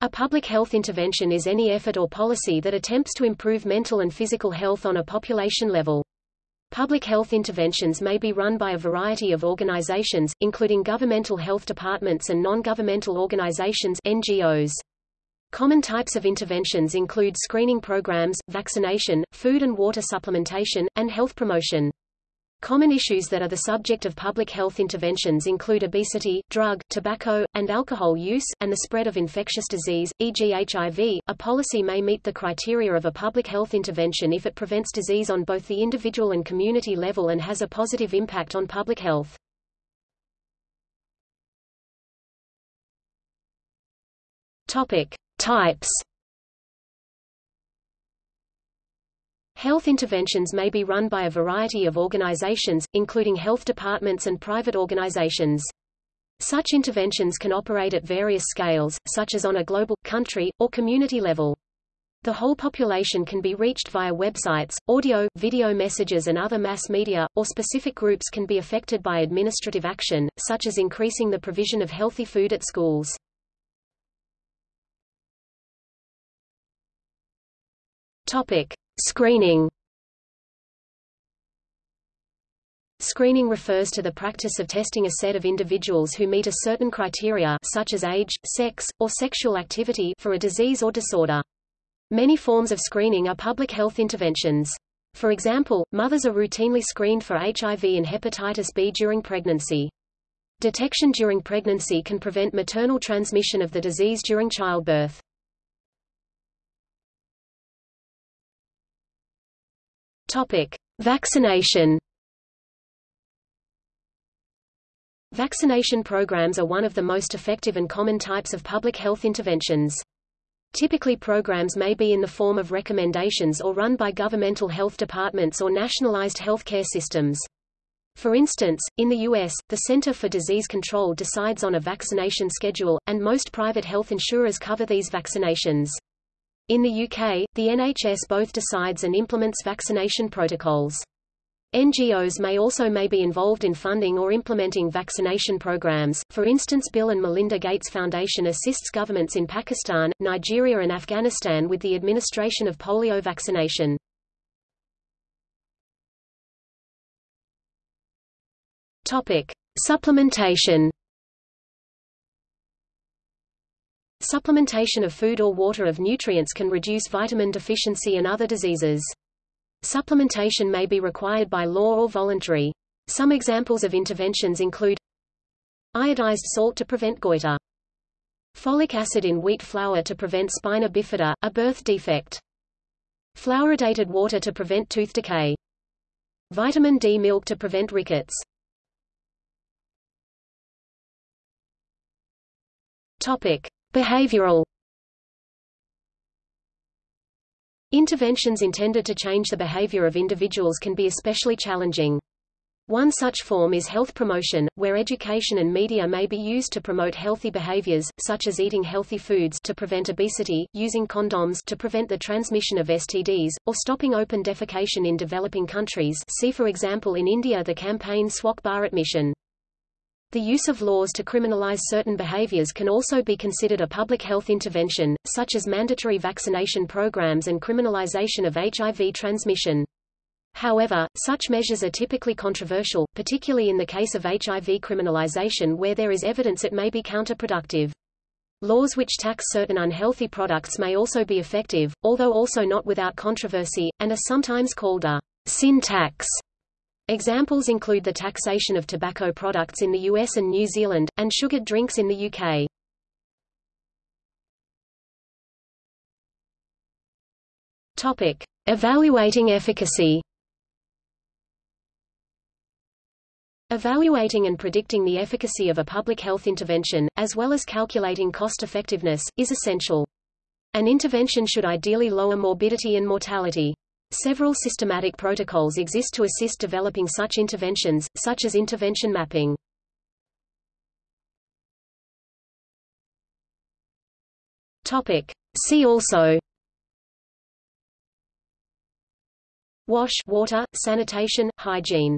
A public health intervention is any effort or policy that attempts to improve mental and physical health on a population level. Public health interventions may be run by a variety of organizations, including governmental health departments and non-governmental organizations NGOs. Common types of interventions include screening programs, vaccination, food and water supplementation, and health promotion. Common issues that are the subject of public health interventions include obesity, drug, tobacco, and alcohol use, and the spread of infectious disease, e.g. HIV. A policy may meet the criteria of a public health intervention if it prevents disease on both the individual and community level and has a positive impact on public health. Topic: Types Health interventions may be run by a variety of organizations, including health departments and private organizations. Such interventions can operate at various scales, such as on a global, country, or community level. The whole population can be reached via websites, audio, video messages and other mass media, or specific groups can be affected by administrative action, such as increasing the provision of healthy food at schools. Topic. Screening Screening refers to the practice of testing a set of individuals who meet a certain criteria such as age, sex, or sexual activity for a disease or disorder. Many forms of screening are public health interventions. For example, mothers are routinely screened for HIV and hepatitis B during pregnancy. Detection during pregnancy can prevent maternal transmission of the disease during childbirth. Topic: Vaccination. Vaccination programs are one of the most effective and common types of public health interventions. Typically programs may be in the form of recommendations or run by governmental health departments or nationalized healthcare systems. For instance, in the U.S., the Center for Disease Control decides on a vaccination schedule, and most private health insurers cover these vaccinations. In the UK, the NHS both decides and implements vaccination protocols. NGOs may also may be involved in funding or implementing vaccination programs. For instance, Bill and Melinda Gates Foundation assists governments in Pakistan, Nigeria and Afghanistan with the administration of polio vaccination. Topic: Supplementation Supplementation of food or water of nutrients can reduce vitamin deficiency and other diseases. Supplementation may be required by law or voluntary. Some examples of interventions include iodized salt to prevent goiter, folic acid in wheat flour to prevent spina bifida, a birth defect, fluoridated water to prevent tooth decay, vitamin D milk to prevent rickets. Topic: Behavioral Interventions intended to change the behavior of individuals can be especially challenging. One such form is health promotion, where education and media may be used to promote healthy behaviors, such as eating healthy foods to prevent obesity, using condoms to prevent the transmission of STDs, or stopping open defecation in developing countries see for example in India the campaign Swachh Bharat Mission. The use of laws to criminalize certain behaviors can also be considered a public health intervention, such as mandatory vaccination programs and criminalization of HIV transmission. However, such measures are typically controversial, particularly in the case of HIV criminalization where there is evidence it may be counterproductive. Laws which tax certain unhealthy products may also be effective, although also not without controversy, and are sometimes called a sin tax. Examples include the taxation of tobacco products in the US and New Zealand, and sugared drinks in the UK. Topic. Evaluating efficacy Evaluating and predicting the efficacy of a public health intervention, as well as calculating cost-effectiveness, is essential. An intervention should ideally lower morbidity and mortality. Several systematic protocols exist to assist developing such interventions, such as intervention mapping. Topic. See also Wash water, sanitation, hygiene